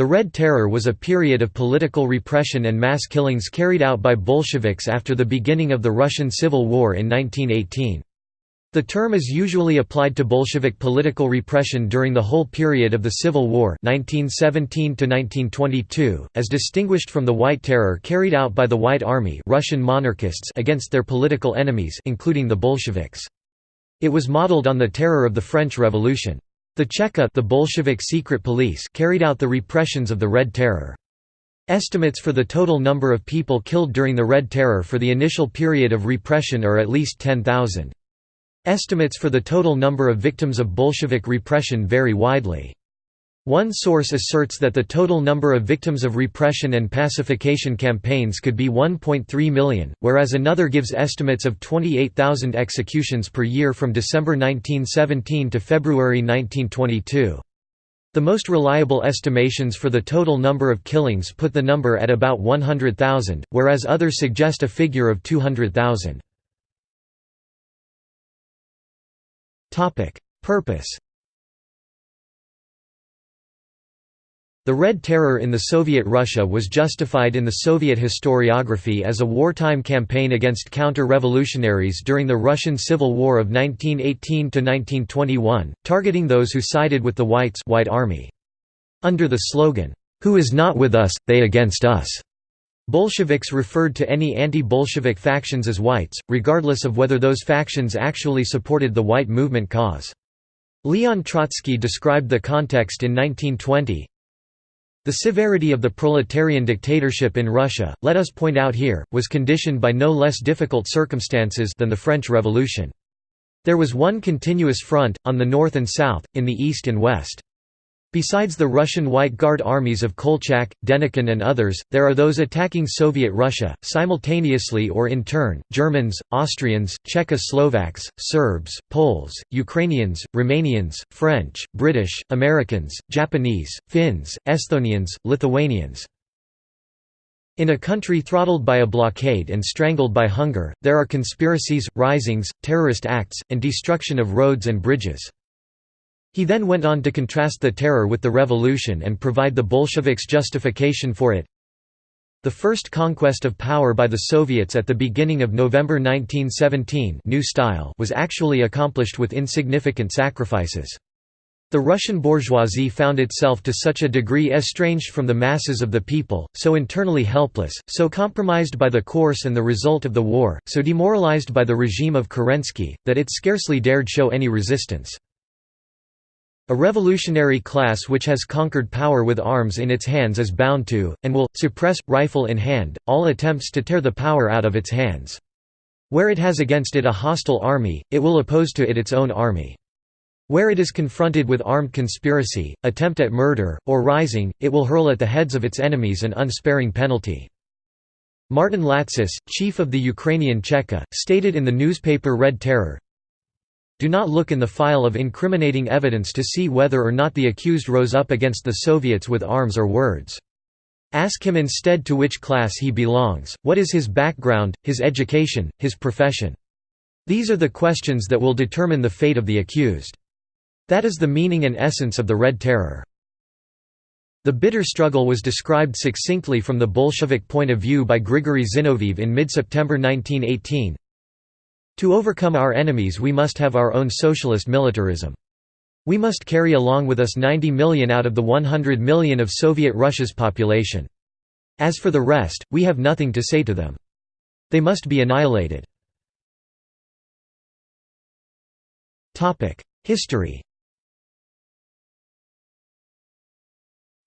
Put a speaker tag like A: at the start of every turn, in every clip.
A: The Red Terror was a period of political repression and mass killings carried out by Bolsheviks after the beginning of the Russian Civil War in 1918. The term is usually applied to Bolshevik political repression during the whole period of the Civil War 1917 as distinguished from the White Terror carried out by the White Army Russian monarchists against their political enemies including the Bolsheviks. It was modeled on the terror of the French Revolution. The Cheka the Bolshevik secret police carried out the repressions of the Red Terror. Estimates for the total number of people killed during the Red Terror for the initial period of repression are at least 10,000. Estimates for the total number of victims of Bolshevik repression vary widely. One source asserts that the total number of victims of repression and pacification campaigns could be 1.3 million, whereas another gives estimates of 28,000 executions per year from December 1917 to February 1922. The most reliable estimations for the total number of killings put the number at about 100,000, whereas others suggest a figure of 200,000. Purpose The Red Terror in the Soviet Russia was justified in the Soviet historiography as a wartime campaign against counter-revolutionaries during the Russian Civil War of 1918–1921, targeting those who sided with the Whites White Army. Under the slogan, "'Who is not with us, they against us' Bolsheviks referred to any anti-Bolshevik factions as whites, regardless of whether those factions actually supported the white movement cause. Leon Trotsky described the context in 1920, the severity of the proletarian dictatorship in Russia, let us point out here, was conditioned by no less difficult circumstances than the French Revolution. There was one continuous front, on the north and south, in the east and west. Besides the Russian White Guard armies of Kolchak, Denikin and others, there are those attacking Soviet Russia, simultaneously or in turn, Germans, Austrians, Czechoslovaks, Serbs, Poles, Ukrainians, Romanians, French, British, Americans, Japanese, Finns, Estonians, Lithuanians. In a country throttled by a blockade and strangled by hunger, there are conspiracies, risings, terrorist acts, and destruction of roads and bridges. He then went on to contrast the terror with the revolution and provide the Bolsheviks' justification for it. The first conquest of power by the Soviets at the beginning of November 1917 new style was actually accomplished with insignificant sacrifices. The Russian bourgeoisie found itself to such a degree estranged from the masses of the people, so internally helpless, so compromised by the course and the result of the war, so demoralized by the regime of Kerensky, that it scarcely dared show any resistance. A revolutionary class which has conquered power with arms in its hands is bound to, and will, suppress, rifle in hand, all attempts to tear the power out of its hands. Where it has against it a hostile army, it will oppose to it its own army. Where it is confronted with armed conspiracy, attempt at murder, or rising, it will hurl at the heads of its enemies an unsparing penalty. Martin Latsis, chief of the Ukrainian Cheka, stated in the newspaper Red Terror, do not look in the file of incriminating evidence to see whether or not the accused rose up against the Soviets with arms or words. Ask him instead to which class he belongs, what is his background, his education, his profession. These are the questions that will determine the fate of the accused. That is the meaning and essence of the Red Terror. The bitter struggle was described succinctly from the Bolshevik point of view by Grigory Zinoviev in mid-September 1918, to overcome our enemies we must have our own socialist militarism. We must carry along with us 90 million out of the 100 million of Soviet Russia's population. As for the rest, we have nothing to say to them. They must be annihilated. History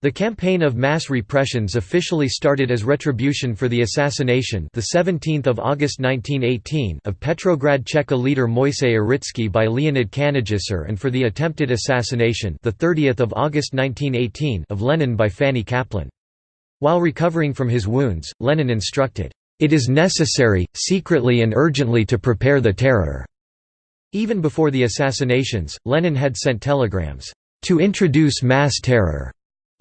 A: The campaign of mass repressions officially started as retribution for the assassination the 17th of August 1918 of Petrograd Cheka leader Moisei Uritsky by Leonid Kanagisser and for the attempted assassination the 30th of August 1918 of Lenin by Fanny Kaplan. While recovering from his wounds, Lenin instructed, "It is necessary, secretly and urgently to prepare the terror." Even before the assassinations, Lenin had sent telegrams, "...to introduce mass terror."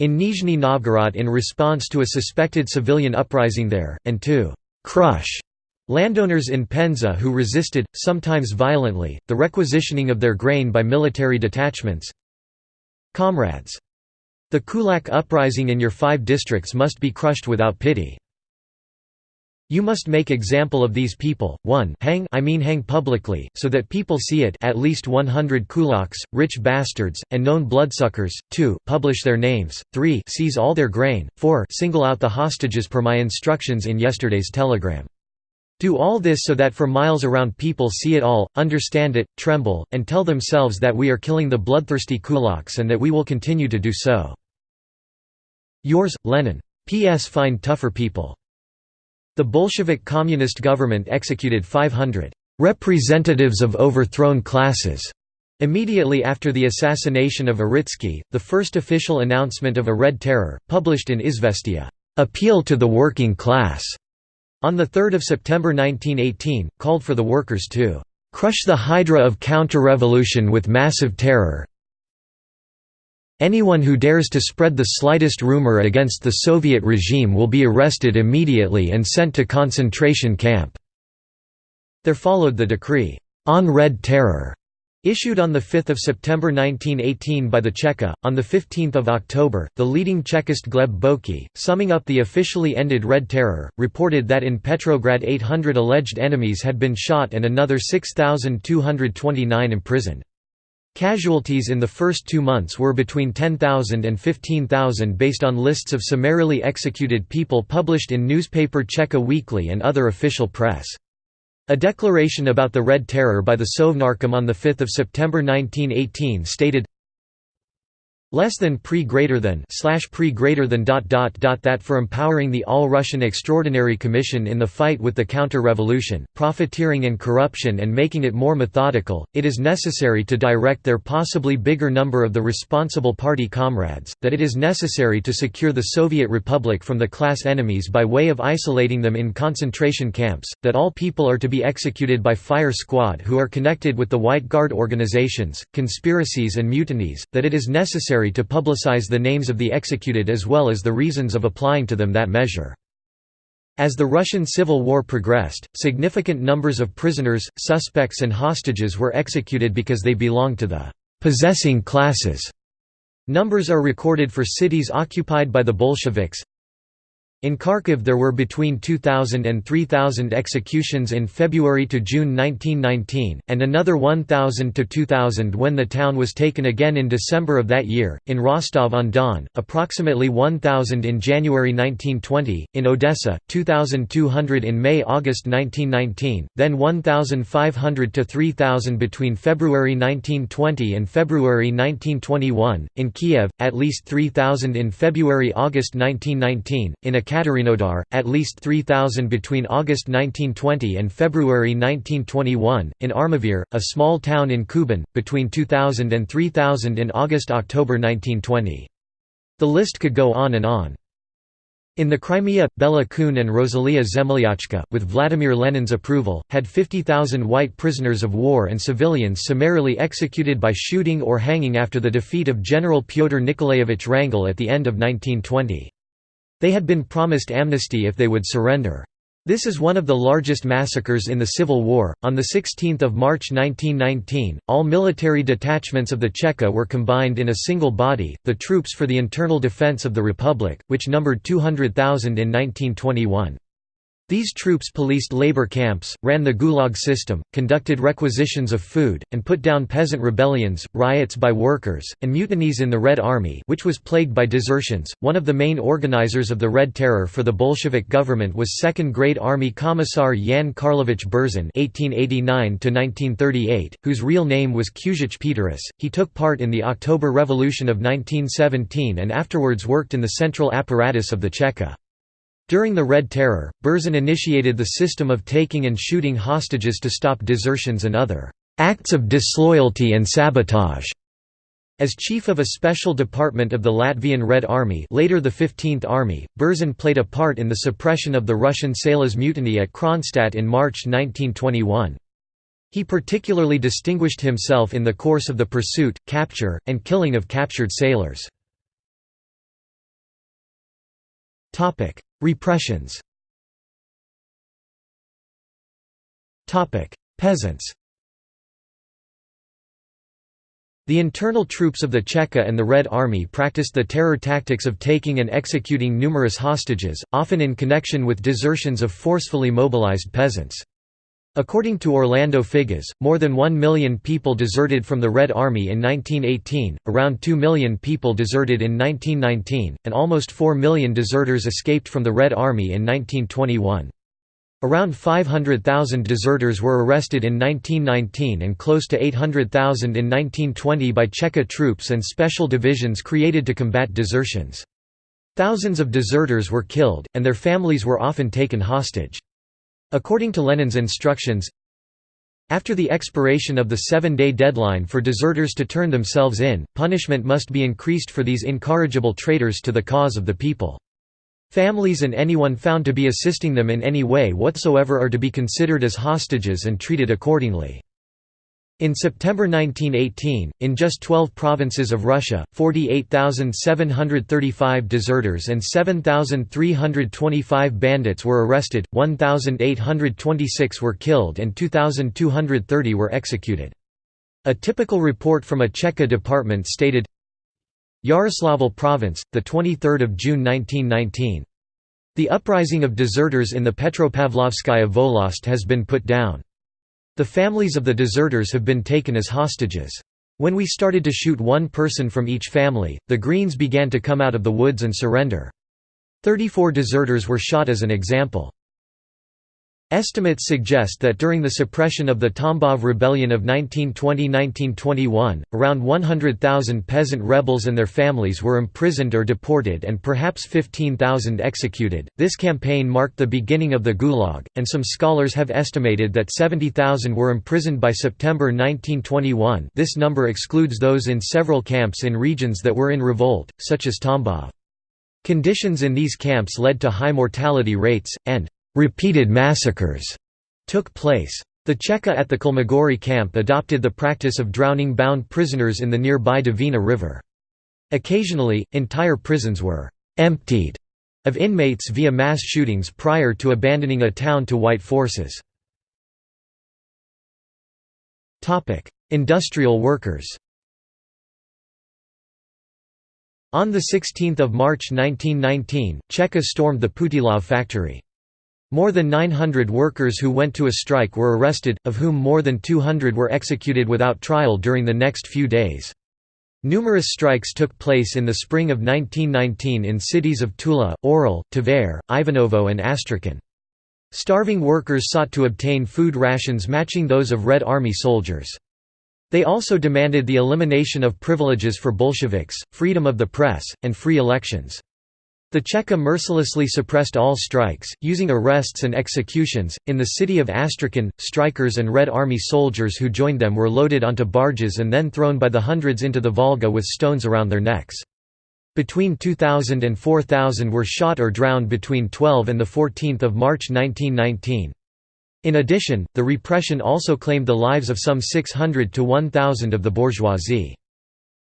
A: In Nizhny Novgorod in response to a suspected civilian uprising there, and to «crush» landowners in Penza who resisted, sometimes violently, the requisitioning of their grain by military detachments. Comrades. The kulak uprising in your five districts must be crushed without pity. You must make example of these people, 1 hang I mean hang publicly, so that people see it at least 100 kulaks, rich bastards, and known bloodsuckers, 2 publish their names, 3 seize all their grain, 4 single out the hostages per my instructions in yesterday's telegram. Do all this so that for miles around people see it all, understand it, tremble, and tell themselves that we are killing the bloodthirsty kulaks and that we will continue to do so. Yours, Lenin. P.S. Find tougher people. The Bolshevik Communist government executed 500 representatives of overthrown classes. Immediately after the assassination of Uritsky, the first official announcement of a Red Terror, published in Izvestia, appeal to the working class, on 3 September 1918, called for the workers to crush the hydra of counter-revolution with massive terror, Anyone who dares to spread the slightest rumor against the Soviet regime will be arrested immediately and sent to concentration camp." There followed the decree, "'On Red Terror' Issued on 5 September 1918 by the Cheka, on 15 October, the leading Chekist Gleb Bokii, summing up the officially ended Red Terror, reported that in Petrograd 800 alleged enemies had been shot and another 6,229 imprisoned. Casualties in the first two months were between 10,000 and 15,000 based on lists of summarily executed people published in newspaper Cheka Weekly and other official press. A declaration about the Red Terror by the Sovnarkom on 5 September 1918 stated, less than pre greater than slash pre greater than dot dot dot that for empowering the All-Russian Extraordinary Commission in the fight with the counter-revolution, profiteering and corruption and making it more methodical, it is necessary to direct their possibly bigger number of the responsible party comrades, that it is necessary to secure the Soviet Republic from the class enemies by way of isolating them in concentration camps, that all people are to be executed by fire squad who are connected with the White Guard organizations, conspiracies and mutinies, that it is necessary necessary to publicize the names of the executed as well as the reasons of applying to them that measure. As the Russian Civil War progressed, significant numbers of prisoners, suspects and hostages were executed because they belonged to the «possessing classes». Numbers are recorded for cities occupied by the Bolsheviks, in Kharkiv there were between 2,000 and 3,000 executions in February to June 1919, and another 1,000 to 2,000 when the town was taken again in December of that year. In Rostov-on-Don, approximately 1,000 in January 1920, in Odessa, 2,200 in May-August 1919, then 1,500 to 3,000 between February 1920 and February 1921, in Kiev, at least 3,000 in February-August 1919, in a Ekaterinodar, at least 3,000 between August 1920 and February 1921, in Armavir, a small town in Kuban, between 2,000 and 3,000 in August–October 1920. The list could go on and on. In the Crimea, Bela Kun and Rosalia Zemlyachka, with Vladimir Lenin's approval, had 50,000 white prisoners of war and civilians summarily executed by shooting or hanging after the defeat of General Pyotr Nikolaevich Wrangel at the end of 1920. They had been promised amnesty if they would surrender. This is one of the largest massacres in the Civil War. On 16 March 1919, all military detachments of the Cheka were combined in a single body, the Troops for the Internal Defense of the Republic, which numbered 200,000 in 1921. These troops policed labor camps, ran the Gulag system, conducted requisitions of food, and put down peasant rebellions, riots by workers, and mutinies in the Red Army which was plagued by desertions. One of the main organizers of the Red Terror for the Bolshevik government was 2nd Grade Army Commissar Yan Karlovich Berzin (1889–1938), whose real name was Kuzich Peteris. He took part in the October Revolution of 1917 and afterwards worked in the central apparatus of the Cheka. During the Red Terror, Berzin initiated the system of taking and shooting hostages to stop desertions and other acts of disloyalty and sabotage. As chief of a special department of the Latvian Red Army later the 15th Army, Berzin played a part in the suppression of the Russian sailors' mutiny at Kronstadt in March 1921. He particularly distinguished himself in the course of the pursuit, capture, and killing of captured sailors. Repressions. Topic: Peasants. The internal troops of the Cheka and the Red Army practiced the terror tactics of taking and executing numerous hostages, often in connection with desertions of forcefully mobilized peasants. According to Orlando Figes, more than 1 million people deserted from the Red Army in 1918, around 2 million people deserted in 1919, and almost 4 million deserters escaped from the Red Army in 1921. Around 500,000 deserters were arrested in 1919 and close to 800,000 in 1920 by Cheka troops and special divisions created to combat desertions. Thousands of deserters were killed, and their families were often taken hostage. According to Lenin's instructions, after the expiration of the seven-day deadline for deserters to turn themselves in, punishment must be increased for these incorrigible traitors to the cause of the people. Families and anyone found to be assisting them in any way whatsoever are to be considered as hostages and treated accordingly. In September 1918, in just 12 provinces of Russia, 48,735 deserters and 7,325 bandits were arrested, 1,826 were killed and 2,230 were executed. A typical report from a Cheka department stated, Yaroslavl Province, 23 June 1919. The uprising of deserters in the Petropavlovskaya Volost has been put down. The families of the deserters have been taken as hostages. When we started to shoot one person from each family, the Greens began to come out of the woods and surrender. Thirty-four deserters were shot as an example. Estimates suggest that during the suppression of the Tambov Rebellion of 1920–1921, around 100,000 peasant rebels and their families were imprisoned or deported and perhaps 15,000 executed. This campaign marked the beginning of the Gulag, and some scholars have estimated that 70,000 were imprisoned by September 1921 this number excludes those in several camps in regions that were in revolt, such as Tambov. Conditions in these camps led to high mortality rates, and Repeated massacres took place. The Cheka at the Kholmogory camp adopted the practice of drowning bound prisoners in the nearby Dvina River. Occasionally, entire prisons were «emptied» of inmates via mass shootings prior to abandoning a town to white forces. Industrial workers On 16 March 1919, Cheka stormed the Putilov factory. More than 900 workers who went to a strike were arrested, of whom more than 200 were executed without trial during the next few days. Numerous strikes took place in the spring of 1919 in cities of Tula, Orel, Tver, Ivanovo and Astrakhan. Starving workers sought to obtain food rations matching those of Red Army soldiers. They also demanded the elimination of privileges for Bolsheviks, freedom of the press, and free elections. The Cheka mercilessly suppressed all strikes, using arrests and executions. In the city of Astrakhan, strikers and Red Army soldiers who joined them were loaded onto barges and then thrown by the hundreds into the Volga with stones around their necks. Between 2,000 and 4,000 were shot or drowned between 12 and 14 March 1919. In addition, the repression also claimed the lives of some 600 to 1,000 of the bourgeoisie.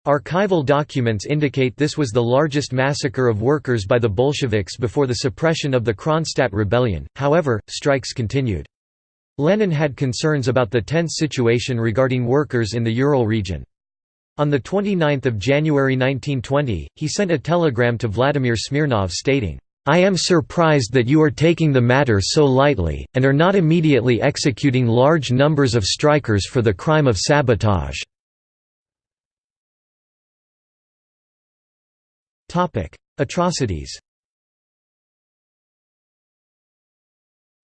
A: Archival documents indicate this was the largest massacre of workers by the Bolsheviks before the suppression of the Kronstadt rebellion, however, strikes continued. Lenin had concerns about the tense situation regarding workers in the Ural region. On 29 January 1920, he sent a telegram to Vladimir Smirnov stating, I am surprised that you are taking the matter so lightly, and are not immediately executing large numbers of strikers for the crime of sabotage. Atrocities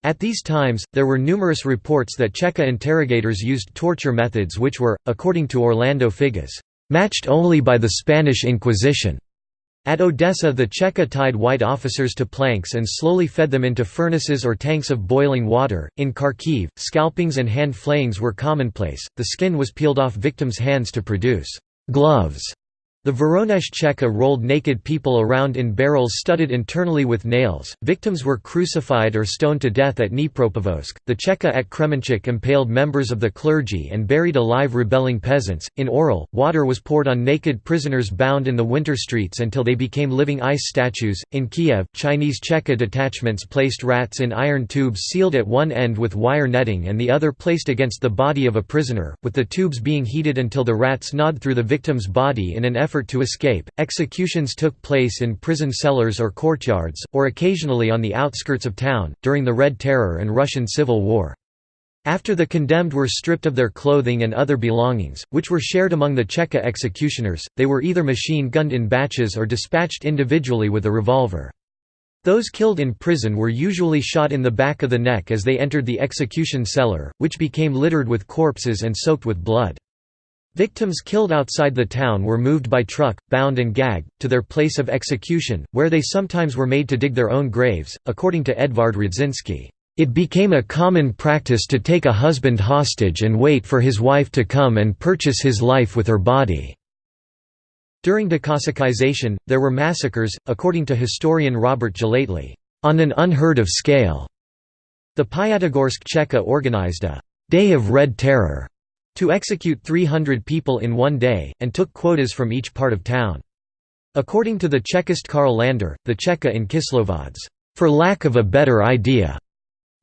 A: At these times, there were numerous reports that Cheka interrogators used torture methods which were, according to Orlando Figes, "...matched only by the Spanish Inquisition." At Odessa the Cheka tied white officers to planks and slowly fed them into furnaces or tanks of boiling water. In Kharkiv, scalpings and hand flayings were commonplace, the skin was peeled off victims' hands to produce «gloves» The Voronezh Cheka rolled naked people around in barrels studded internally with nails. Victims were crucified or stoned to death at Dnipropetrovsk. The Cheka at Kremenchuk impaled members of the clergy and buried alive rebelling peasants. In Orel, water was poured on naked prisoners bound in the winter streets until they became living ice statues. In Kiev, Chinese Cheka detachments placed rats in iron tubes sealed at one end with wire netting and the other placed against the body of a prisoner, with the tubes being heated until the rats gnawed through the victim's body in an effort effort to escape. Executions took place in prison cellars or courtyards, or occasionally on the outskirts of town, during the Red Terror and Russian Civil War. After the condemned were stripped of their clothing and other belongings, which were shared among the Cheka executioners, they were either machine-gunned in batches or dispatched individually with a revolver. Those killed in prison were usually shot in the back of the neck as they entered the execution cellar, which became littered with corpses and soaked with blood. Victims killed outside the town were moved by truck, bound and gagged, to their place of execution, where they sometimes were made to dig their own graves. According to Edvard Radzinski, it became a common practice to take a husband hostage and wait for his wife to come and purchase his life with her body. During decossacization, there were massacres, according to historian Robert Gellately, on an unheard of scale. The Piatigorsk Cheka organized a «Day of Red Terror» to execute 300 people in one day, and took quotas from each part of town. According to the Chekist Karl Lander, the Cheka in Kislovodsk, for lack of a better idea,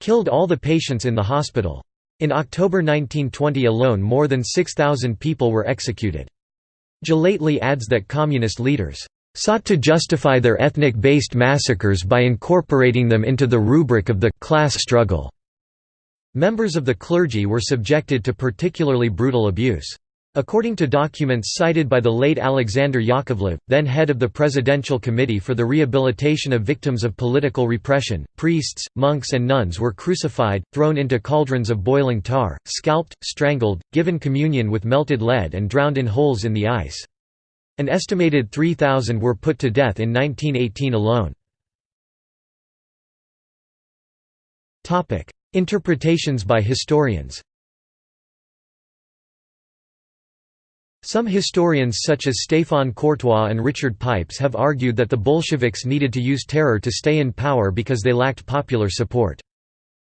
A: killed all the patients in the hospital. In October 1920 alone more than 6,000 people were executed. Gellately adds that communist leaders sought to justify their ethnic-based massacres by incorporating them into the rubric of the class struggle. Members of the clergy were subjected to particularly brutal abuse. According to documents cited by the late Alexander Yakovlev, then head of the Presidential Committee for the Rehabilitation of Victims of Political Repression, priests, monks and nuns were crucified, thrown into cauldrons of boiling tar, scalped, strangled, given communion with melted lead and drowned in holes in the ice. An estimated 3,000 were put to death in 1918 alone. Interpretations by historians Some historians such as Stéphane Courtois and Richard Pipes have argued that the Bolsheviks needed to use terror to stay in power because they lacked popular support.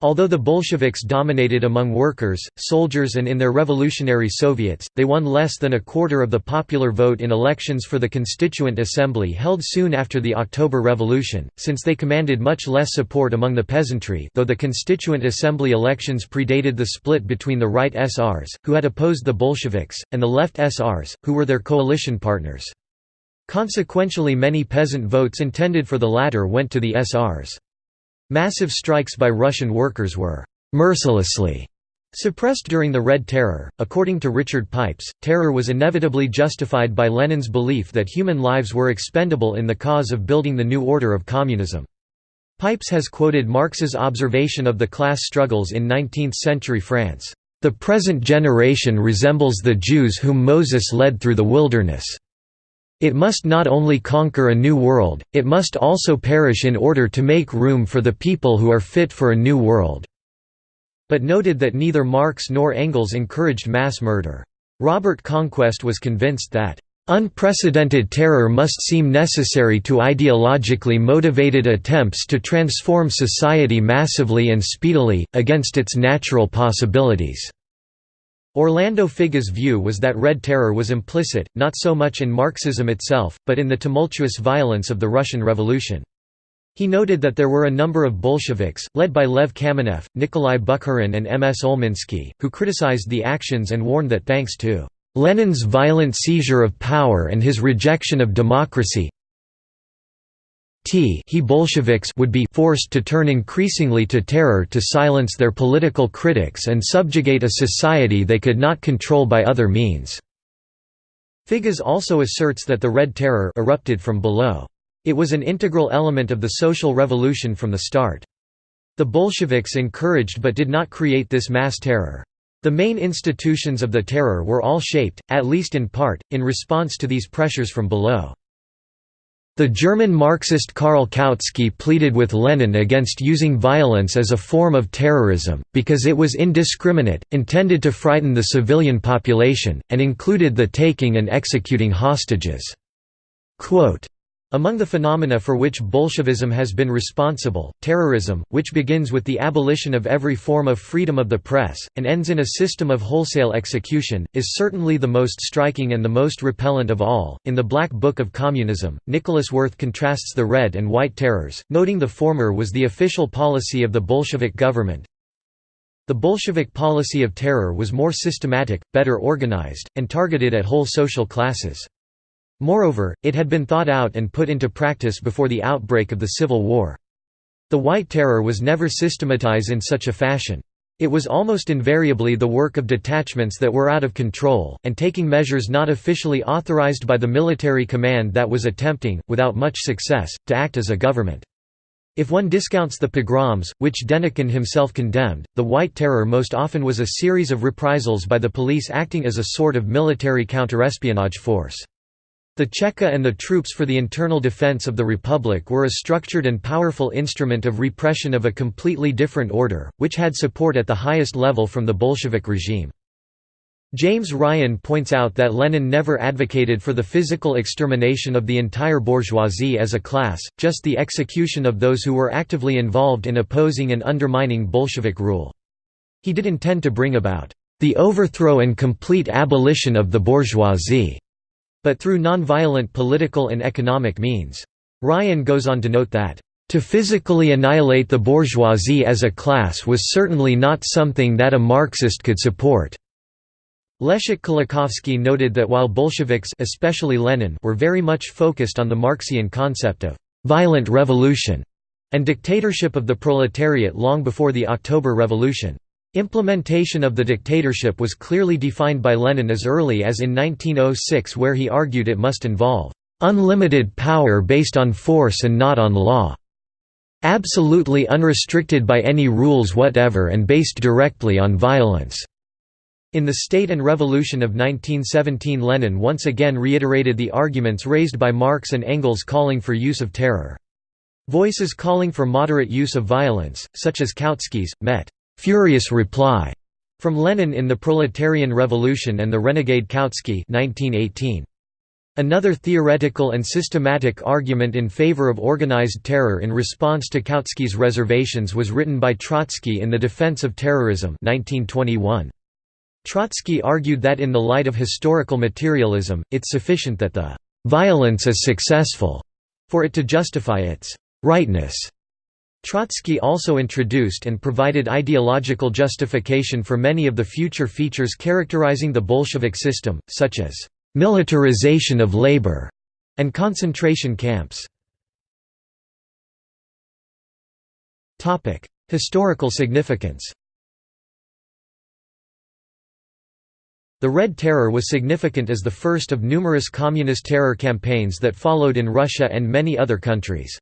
A: Although the Bolsheviks dominated among workers, soldiers and in their revolutionary Soviets, they won less than a quarter of the popular vote in elections for the Constituent Assembly held soon after the October Revolution, since they commanded much less support among the peasantry though the Constituent Assembly elections predated the split between the right SRs, who had opposed the Bolsheviks, and the left SRs, who were their coalition partners. Consequentially many peasant votes intended for the latter went to the SRs. Massive strikes by Russian workers were «mercilessly» suppressed during the Red Terror. According to Richard Pipes, terror was inevitably justified by Lenin's belief that human lives were expendable in the cause of building the new order of communism. Pipes has quoted Marx's observation of the class struggles in 19th-century France, "...the present generation resembles the Jews whom Moses led through the wilderness." It must not only conquer a new world, it must also perish in order to make room for the people who are fit for a new world." But noted that neither Marx nor Engels encouraged mass murder. Robert Conquest was convinced that, "...unprecedented terror must seem necessary to ideologically motivated attempts to transform society massively and speedily, against its natural possibilities." Orlando Figes' view was that Red Terror was implicit, not so much in Marxism itself, but in the tumultuous violence of the Russian Revolution. He noted that there were a number of Bolsheviks, led by Lev Kamenev, Nikolai Bukharin and M. S. Olminsky, who criticized the actions and warned that thanks to Lenin's violent seizure of power and his rejection of democracy, he Bolsheviks would be forced to turn increasingly to terror to silence their political critics and subjugate a society they could not control by other means." Figes also asserts that the Red Terror erupted from below. It was an integral element of the social revolution from the start. The Bolsheviks encouraged but did not create this mass terror. The main institutions of the terror were all shaped, at least in part, in response to these pressures from below. The German Marxist Karl Kautsky pleaded with Lenin against using violence as a form of terrorism, because it was indiscriminate, intended to frighten the civilian population, and included the taking and executing hostages. Quote, among the phenomena for which Bolshevism has been responsible, terrorism, which begins with the abolition of every form of freedom of the press, and ends in a system of wholesale execution, is certainly the most striking and the most repellent of all. In the Black Book of Communism, Nicolas Werth contrasts the Red and White Terrors, noting the former was the official policy of the Bolshevik government. The Bolshevik policy of terror was more systematic, better organized, and targeted at whole social classes. Moreover, it had been thought out and put into practice before the outbreak of the Civil War. The White Terror was never systematized in such a fashion. It was almost invariably the work of detachments that were out of control, and taking measures not officially authorized by the military command that was attempting, without much success, to act as a government. If one discounts the pogroms, which Denikin himself condemned, the White Terror most often was a series of reprisals by the police acting as a sort of military counterespionage force. The Cheka and the troops for the internal defense of the Republic were a structured and powerful instrument of repression of a completely different order, which had support at the highest level from the Bolshevik regime. James Ryan points out that Lenin never advocated for the physical extermination of the entire bourgeoisie as a class, just the execution of those who were actively involved in opposing and undermining Bolshevik rule. He did intend to bring about the overthrow and complete abolition of the bourgeoisie but through nonviolent political and economic means. Ryan goes on to note that, "...to physically annihilate the bourgeoisie as a class was certainly not something that a Marxist could support." Leszek Kolakowski noted that while Bolsheviks especially Lenin were very much focused on the Marxian concept of «violent revolution» and dictatorship of the proletariat long before the October Revolution. Implementation of the dictatorship was clearly defined by Lenin as early as in 1906 where he argued it must involve "...unlimited power based on force and not on law." Absolutely unrestricted by any rules whatever and based directly on violence. In the State and Revolution of 1917 Lenin once again reiterated the arguments raised by Marx and Engels calling for use of terror. Voices calling for moderate use of violence, such as Kautsky's, met Furious Reply from Lenin in the Proletarian Revolution and the Renegade Kautsky 1918. Another theoretical and systematic argument in favor of organized terror in response to Kautsky's reservations was written by Trotsky in The Defense of Terrorism 1921. Trotsky argued that in the light of historical materialism, it's sufficient that the «violence is successful» for it to justify its «rightness». Trotsky also introduced and provided ideological justification for many of the future features characterizing the Bolshevik system, such as militarization of labor and concentration camps. Historical significance The Red Terror was significant as the first of numerous communist terror campaigns that followed in Russia and many other countries.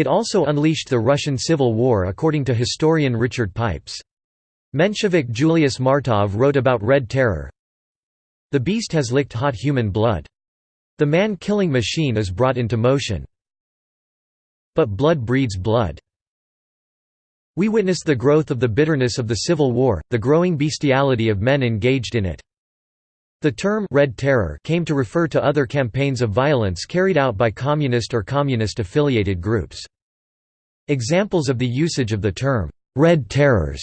A: It also unleashed the Russian Civil War according to historian Richard Pipes. Menshevik Julius Martov wrote about Red Terror, The beast has licked hot human blood. The man-killing machine is brought into motion. But blood breeds blood. We witness the growth of the bitterness of the Civil War, the growing bestiality of men engaged in it. The term Red Terror came to refer to other campaigns of violence carried out by communist or communist-affiliated groups. Examples of the usage of the term Red Terrors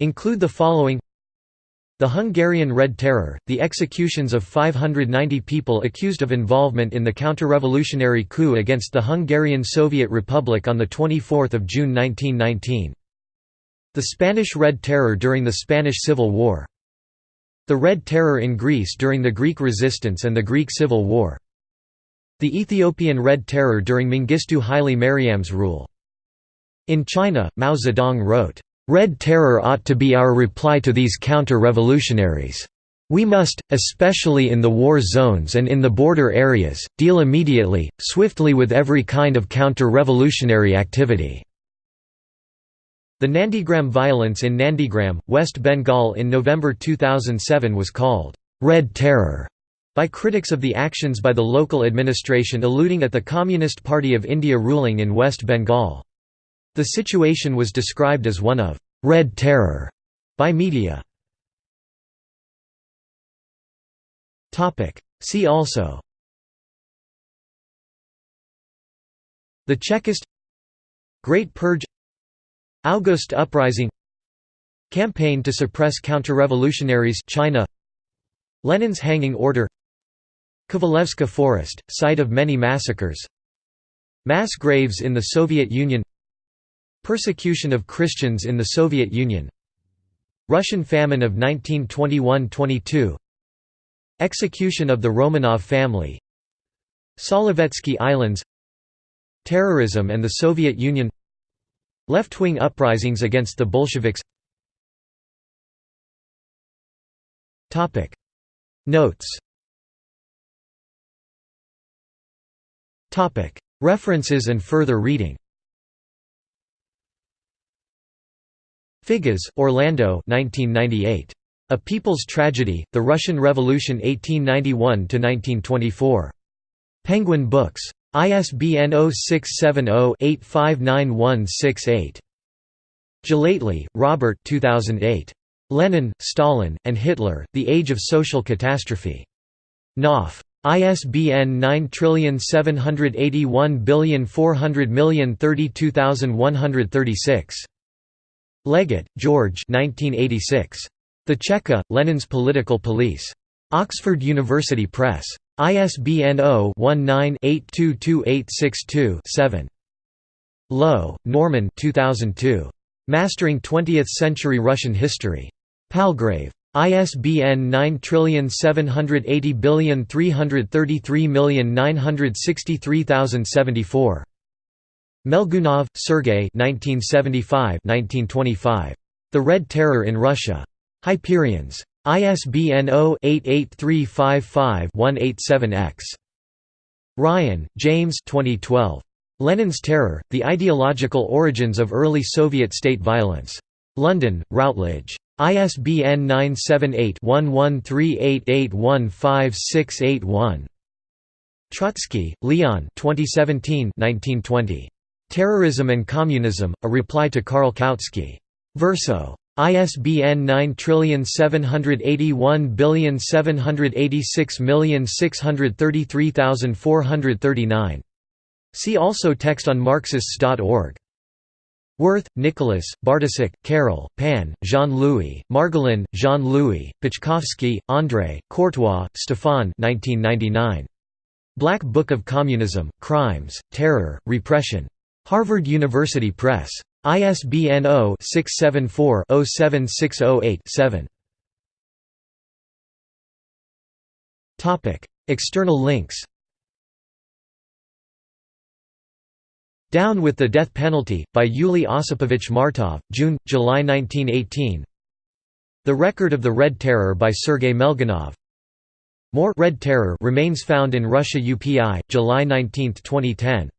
A: include the following The Hungarian Red Terror, the executions of 590 people accused of involvement in the counter-revolutionary coup against the Hungarian Soviet Republic on 24 June 1919. The Spanish Red Terror during the Spanish Civil War the Red Terror in Greece during the Greek resistance and the Greek Civil War. The Ethiopian Red Terror during Mengistu Haile Mariam's rule. In China, Mao Zedong wrote, "...Red Terror ought to be our reply to these counter-revolutionaries. We must, especially in the war zones and in the border areas, deal immediately, swiftly with every kind of counter-revolutionary activity." The Nandigram violence in Nandigram, West Bengal in November 2007 was called, "'Red Terror' by critics of the actions by the local administration alluding at the Communist Party of India ruling in West Bengal. The situation was described as one of "'Red Terror' by media. See also The Chekist Great Purge August Uprising Campaign to suppress counter-revolutionaries China Lenin's hanging order Kovalevska Forest, site of many massacres Mass graves in the Soviet Union Persecution of Christians in the Soviet Union Russian famine of 1921–22 Execution of the Romanov family Solovetsky Islands Terrorism and the Soviet Union Left-wing uprisings against the Bolsheviks Notes References and further reading Figes, Orlando 1998. A People's Tragedy, The Russian Revolution 1891–1924. Penguin Books. ISBN 0670-859168. Gellately, Robert 2008. Lenin, Stalin, and Hitler, The Age of Social Catastrophe. Knopf. ISBN 9781400032136. Leggett, George 1986. The Cheka, Lenin's Political Police. Oxford University Press. ISBN 0-19-822862-7. Lowe, Norman 2002. Mastering Twentieth-Century Russian History. Palgrave. ISBN 9780333963074. Melgunov, Sergei 1975–1925. The Red Terror in Russia. Hyperions. ISBN 0-88355-187-X. Ryan, James 2012. Lenin's Terror, The Ideological Origins of Early Soviet State Violence. London, Routledge. ISBN 978-1138815681. Trotsky, Leon 2017 1920. Terrorism and Communism, A Reply to Karl Kautsky. Verso. ISBN 9781786633439. See also text on Marxists.org. Werth, Nicholas, Bartošek, Carol, Pan, Jean-Louis, Margolin, Jean-Louis, Paczkowski, André, Courtois, Stefan 1999. Black Book of Communism, Crimes, Terror, Repression. Harvard University Press. ISBN 0-674-07608-7. External links. Down with the Death Penalty, by Yuli Osipovich Martov, June, July 1918 The Record of the Red Terror by Sergei Melgunov More Red Terror remains found in Russia UPI, July 19, 2010